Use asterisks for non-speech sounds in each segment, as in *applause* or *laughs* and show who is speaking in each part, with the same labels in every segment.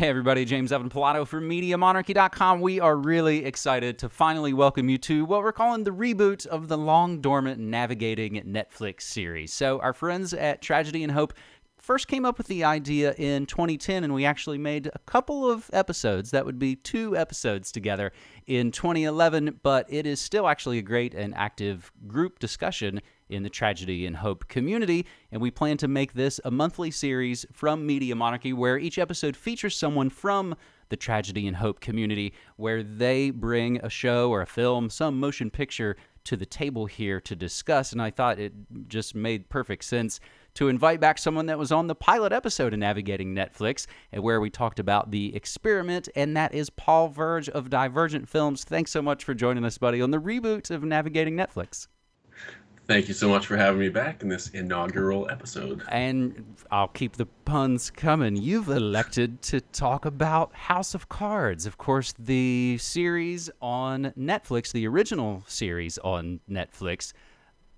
Speaker 1: Hey, everybody, James Evan Pilato from MediaMonarchy.com. We are really excited to finally welcome you to what we're calling the reboot of the long dormant Navigating Netflix series. So, our friends at Tragedy and Hope first came up with the idea in 2010, and we actually made a couple of episodes. That would be two episodes together in 2011, but it is still actually a great and active group discussion in the Tragedy and Hope community. And we plan to make this a monthly series from Media Monarchy where each episode features someone from the Tragedy and Hope community, where they bring a show or a film, some motion picture to the table here to discuss. And I thought it just made perfect sense to invite back someone that was on the pilot episode of Navigating Netflix, and where we talked about the experiment, and that is Paul Verge of Divergent Films. Thanks so much for joining us, buddy, on the reboot of Navigating Netflix.
Speaker 2: Thank you so much for having me back in this inaugural episode.
Speaker 1: And I'll keep the puns coming. You've elected to talk about House of Cards. Of course, the series on Netflix, the original series on Netflix,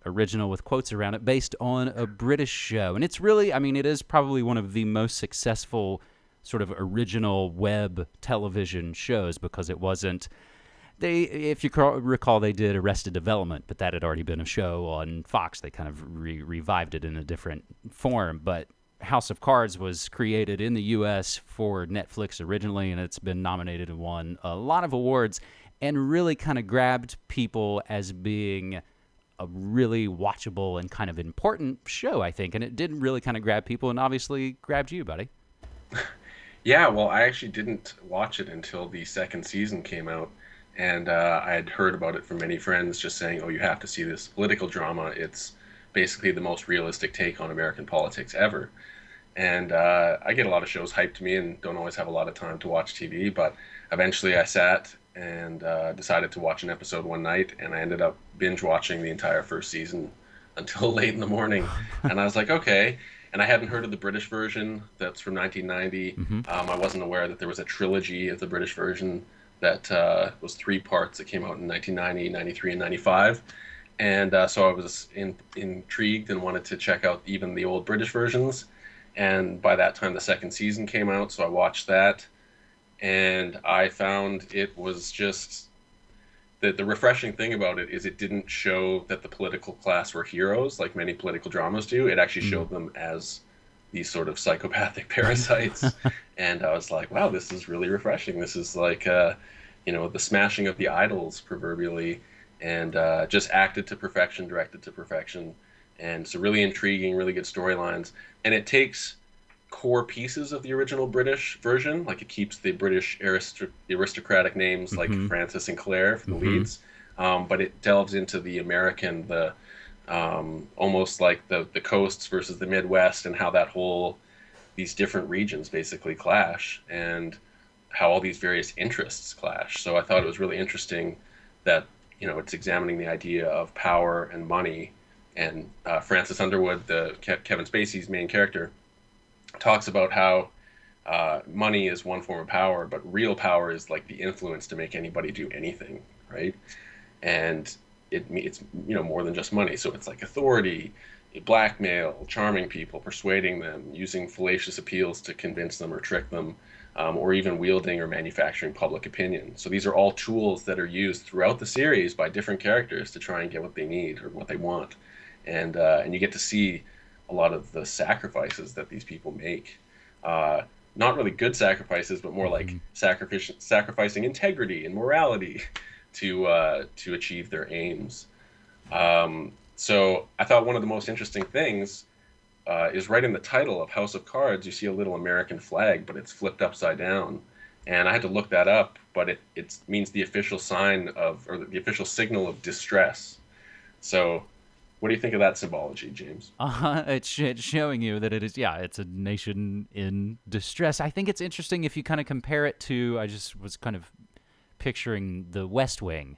Speaker 1: original with quotes around it, based on a British show. And it's really, I mean, it is probably one of the most successful sort of original web television shows because it wasn't they, if you recall, they did Arrested Development, but that had already been a show on Fox. They kind of re- revived it in a different form. But House of Cards was created in the U.S. for Netflix originally, and it's been nominated and won a lot of awards, and really kind of grabbed people as being a really watchable and kind of important show, I think. And it did really kind of grab people, and obviously grabbed you, buddy. *laughs*
Speaker 2: yeah, well, I actually didn't watch it until the second season came out and uh, I had heard about it from many friends, just saying, "Oh, you have to see this political drama. It's basically the most realistic take on American politics ever." And uh, I get a lot of shows hyped to me, and don't always have a lot of time to watch TV. But eventually, I sat and uh, decided to watch an episode one night, and I ended up binge watching the entire first season *laughs* until late in the morning. *laughs* and I was like, okay. And I hadn't heard of the British version that's from 1990. Mm-hmm. Um, I wasn't aware that there was a trilogy of the British version that uh, was three parts that came out in 1990, 93, and 95. And uh, so I was in, intrigued and wanted to check out even the old British versions. And by that time, the second season came out, so I watched that. And I found it was just the, the refreshing thing about it is it didn't show that the political class were heroes like many political dramas do. It actually mm. showed them as these sort of psychopathic *laughs* parasites. and I was like, wow, this is really refreshing. This is like, uh, you know, the smashing of the idols proverbially, and uh, just acted to perfection, directed to perfection. And so, really intriguing, really good storylines. And it takes core pieces of the original British version, like it keeps the British aristoc- aristocratic names like mm-hmm. Francis and Claire for the mm-hmm. leads, um, but it delves into the American, the um, almost like the the coasts versus the Midwest, and how that whole these different regions basically clash, and how all these various interests clash. So I thought it was really interesting that you know it's examining the idea of power and money, and uh, Francis Underwood, the Ke- Kevin Spacey's main character, talks about how. Uh, money is one form of power, but real power is like the influence to make anybody do anything, right? And it, it's you know more than just money. So it's like authority, blackmail, charming people, persuading them, using fallacious appeals to convince them or trick them, um, or even wielding or manufacturing public opinion. So these are all tools that are used throughout the series by different characters to try and get what they need or what they want, and uh, and you get to see a lot of the sacrifices that these people make. Uh, not really good sacrifices, but more like mm-hmm. sacrificing integrity and morality *laughs* to uh, to achieve their aims. Um, so I thought one of the most interesting things uh, is right in the title of House of Cards. You see a little American flag, but it's flipped upside down, and I had to look that up. But it it means the official sign of or the official signal of distress. So. What do you think of that symbology, James? *laughs*
Speaker 1: Uh, it's, it's showing you that it is, yeah, it's a nation in distress. I think it's interesting if you kind of compare it to, I just was kind of picturing The West Wing.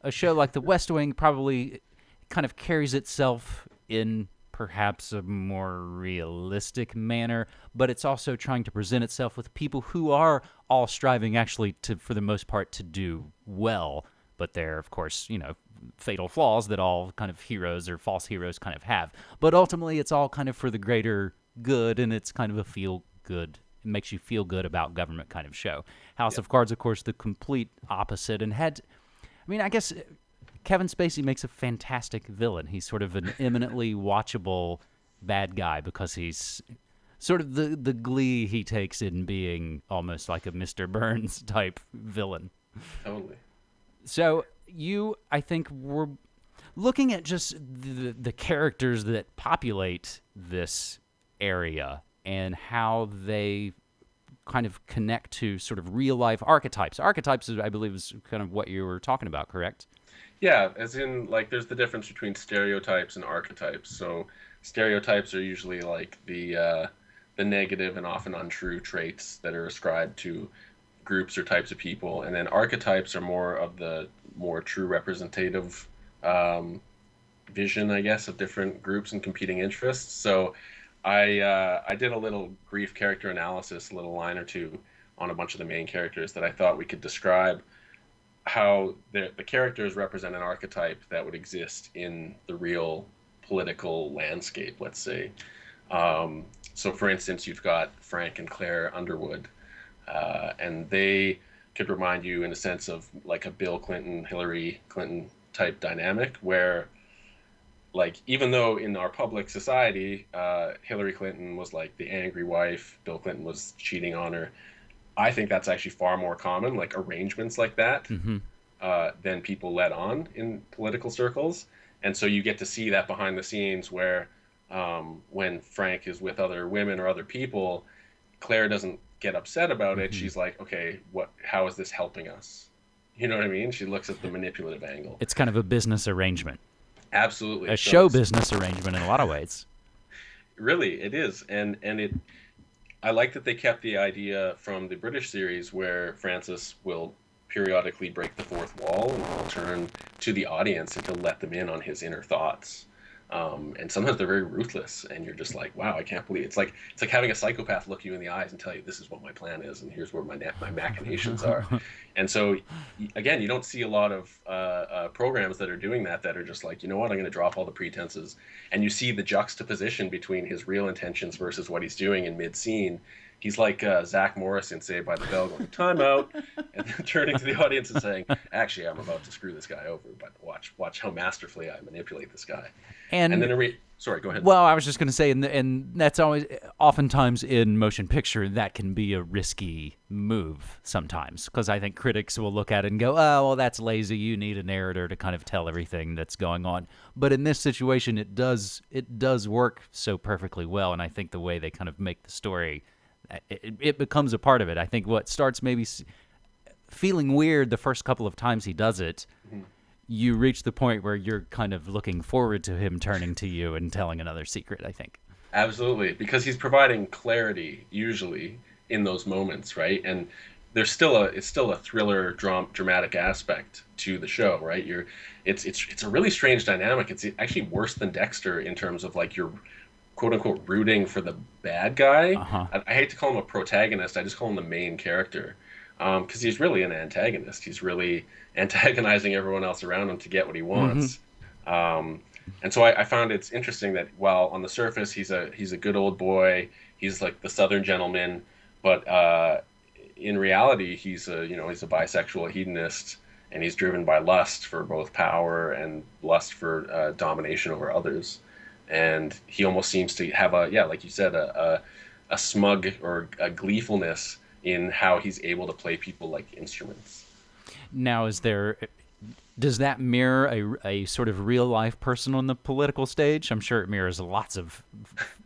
Speaker 1: A show like The West Wing probably kind of carries itself in perhaps a more realistic manner, but it's also trying to present itself with people who are all striving actually to for the most part to do well, but they're of course, you know, fatal flaws that all kind of heroes or false heroes kind of have. But ultimately it's all kind of for the greater good and it's kind of a feel good makes you feel good about government kind of show. House of Cards, of course, the complete opposite, and had, I mean, I guess uh, Kevin Spacey makes a fantastic villain. He's sort of an *laughs* eminently watchable bad guy because he's sort of the the glee he takes in being almost like a Mr. Burns *laughs* type villain.
Speaker 2: Totally.
Speaker 1: So you, I think, were looking at just the the characters that populate this area and how they kind of connect to sort of real life archetypes. Archetypes, I believe, is kind of what you were talking about, correct?
Speaker 2: Yeah, as in like there's the difference between stereotypes and archetypes. So stereotypes are usually like the uh, the negative and often untrue traits that are ascribed to groups or types of people, and then archetypes are more of the more true representative um, vision, I guess, of different groups and competing interests. So I uh, I did a little brief character analysis, a little line or two on a bunch of the main characters that I thought we could describe how the, the characters represent an archetype that would exist in the real political landscape, let's say. Um, so, for instance, you've got Frank and Claire Underwood, uh, and they could remind you, in a sense, of like a Bill Clinton, Hillary Clinton type dynamic, where, like, even though in our public society, uh, Hillary Clinton was like the angry wife, Bill Clinton was cheating on her, I think that's actually far more common, like arrangements like that,
Speaker 1: mm-hmm.
Speaker 2: uh, than people let on in political circles. And so you get to see that behind the scenes where um, when Frank is with other women or other people, Claire doesn't get upset about it. Mm-hmm. She's like, okay, what? How is this helping us? You know what I mean? She looks at the manipulative angle.
Speaker 1: It's kind of a business arrangement.
Speaker 2: Absolutely,
Speaker 1: a so show business arrangement in a lot of ways. *laughs*
Speaker 2: Really, it is, and and it I like that they kept the idea from the British series where Francis will periodically break the fourth wall and will turn to the audience and to let them in on his inner thoughts. Um, and sometimes they're very ruthless, and you're just like, "Wow, I can't believe it. it's like it's like having a psychopath look you in the eyes and tell you this is what my plan is, and here's where my my machinations *laughs* are." and so, again, you don't see a lot of uh, uh, programs that are doing that that are just like, you know what, I'm going to drop all the pretenses, and you see the juxtaposition between his real intentions versus what he's doing in mid scene, he's like uh, Zach Morris in Saved by the Bell, going time out, *laughs* and then turning to the audience and saying, "Actually, I'm about to screw this guy over, but watch watch how masterfully I manipulate this guy."
Speaker 1: And,
Speaker 2: and then re- sorry, go ahead.
Speaker 1: Well, I was just going to say, and and that's always oftentimes in motion picture that can be a risky move sometimes because I think critics will look at it and go, "Oh, well, that's lazy. You need a narrator to kind of tell everything that's going on." But in this situation, it does it does work so perfectly well, and I think the way they kind of make the story it, it becomes a part of it. I think what starts maybe feeling weird the first couple of times he does it, mm-hmm. you reach the point where you're kind of looking forward to him turning to you and telling another secret. I think.
Speaker 2: Absolutely, because he's providing clarity usually in those moments, right? And there's still a it's still a thriller dram- dramatic aspect to the show, right? You're it's it's it's a really strange dynamic. It's actually worse than Dexter in terms of like you're quote unquote rooting for the bad guy.
Speaker 1: Uh-huh.
Speaker 2: I, I, hate to call him a protagonist. I just call him the main character because um, he's really an antagonist. He's really *laughs* antagonizing everyone else around him to get what he wants. Mm-hmm. Um, and so I, I, found it's interesting that while on the surface he's a he's a good old boy, he's like the Southern gentleman, but uh, in reality he's a you know he's a bisexual hedonist and he's driven by lust for both power and lust for uh, domination over others and he almost seems to have a yeah, like you said, a a, a smug or a gleefulness in how he's able to play people like instruments.
Speaker 1: Now, is there does that mirror a, a sort of real life person on the political stage? I'm sure it mirrors lots of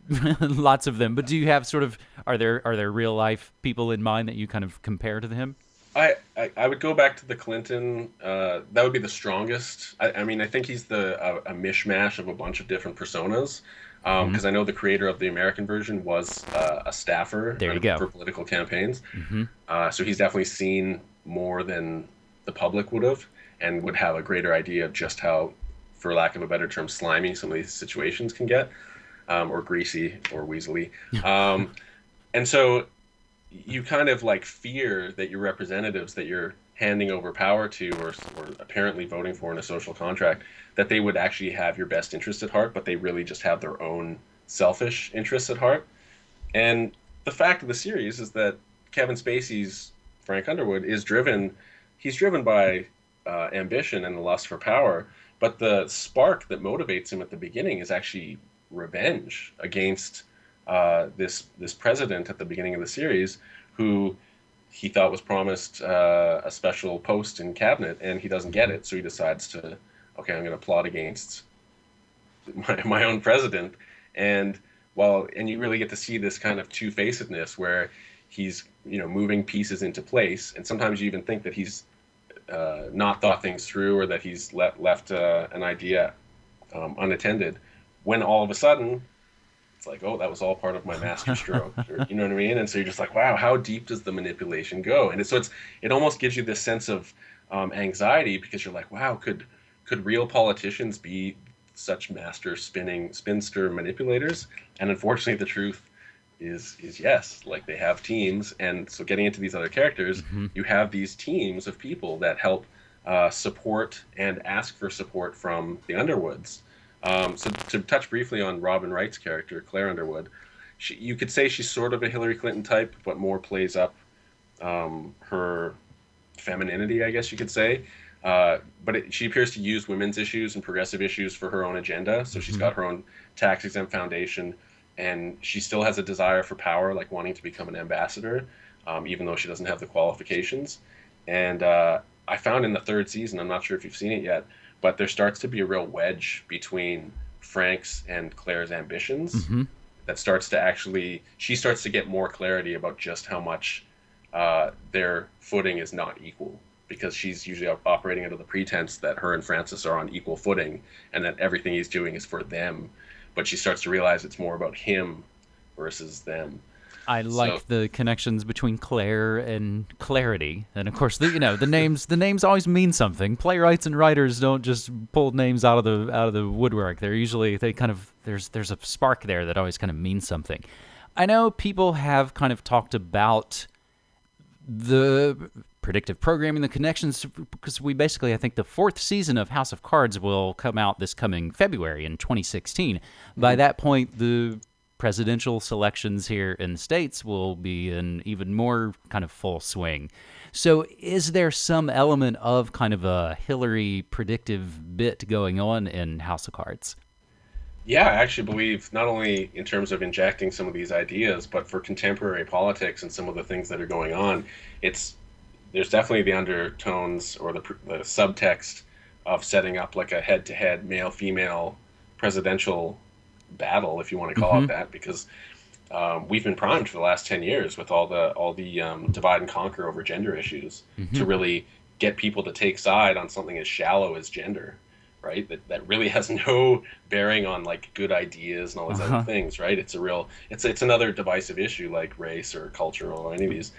Speaker 1: *laughs* lots of them. But do you have sort of are there are there real life people in mind that you kind of compare to him?
Speaker 2: I, I, I would go back to the Clinton. Uh, that would be the strongest. I, I mean, I think he's the a, a, mishmash of a bunch of different personas. Because um, mm-hmm. I know the creator of the American version was uh, a staffer
Speaker 1: there you go.
Speaker 2: for political campaigns.
Speaker 1: Mm-hmm.
Speaker 2: Uh, so he's definitely seen more than the public would have, and would have a greater idea of just how, for lack of a better term, slimy some of these situations can get, um, or greasy or weaselly. Um, and so you kind of like fear that your representatives that you're handing over power to or, or apparently voting for in a social contract that they would actually have your best interest at heart but they really just have their own selfish interests at heart and the fact of the series is that Kevin Spacey's Frank Underwood is driven. He's driven by uh, ambition and the lust for power, but the spark that motivates him at the beginning is actually revenge against uh, this this president at the beginning of the series, who he thought was promised uh, a special post in cabinet, and he doesn't get it. So he decides to, okay, I'm going to plot against my, my own president, and well, and you really get to see this kind of two facedness where he's you know moving pieces into place, and sometimes you even think that he's uh, not thought things through or that he's let, left uh, an idea um, unattended, when all of a sudden it's like, oh, that was all part of my master *laughs* stroke. or, you know what I mean? And so you're just like, wow, how deep does the manipulation go? And so it's it almost gives you this sense of um, anxiety because you're like, wow, could could real politicians be such master spinning spinster manipulators? And unfortunately, the truth is is yes. Like they have teams, and so getting into these other characters, mm-hmm. you have these teams of people that help uh, support and ask for support from the Underwoods. Um, so to touch briefly on Robin Wright's character, Claire Underwood, she, you could say she's sort of a Hillary Clinton type, but more plays up um, her femininity, I guess you could say. Uh, but it, she appears to use women's issues and progressive issues for her own agenda. So she's mm-hmm. got her own tax exempt foundation, and she still has a desire for power, like wanting to become an ambassador, um, even though she doesn't have the qualifications. And uh, I found in the third season, I'm not sure if you've seen it yet, but there starts to be a real wedge between Frank's and Claire's ambitions mm-hmm. that starts to actually she starts to get more clarity about just how much uh, their footing is not equal because she's usually operating under the pretense that her and Francis are on equal footing and that everything he's doing is for them but she starts to realize it's more about him versus them
Speaker 1: I like so. the connections between Claire and clarity, and of course, the, you know the names. The names always mean something. Playwrights and writers don't just pull names out of the out of the woodwork. They're usually they kind of there's there's a spark there that always kind of means something. I know people have kind of talked about the predictive programming, the connections, because we basically, I think the fourth season of House of Cards will come out this coming February in 2016. By mm-hmm. that point, the presidential selections here in the states will be in even more kind of full swing. So, is there some element of kind of a Hillary predictive bit going on in House of Cards?
Speaker 2: Yeah, I actually believe not only in terms of injecting some of these ideas, but for contemporary politics and some of the things that are going on, it's there's definitely the undertones or the, the subtext of setting up like a head-to-head male-female presidential battle, if you want to call mm-hmm. it that, because um, we've been primed for the last ten years with all the all the um, divide and conquer over gender issues mm-hmm. to really get people to take side on something as shallow as gender, right? That that really *laughs* has no bearing on like good ideas and all these uh-huh. other things, right? It's a real it's it's another divisive issue like race or culture or any of these.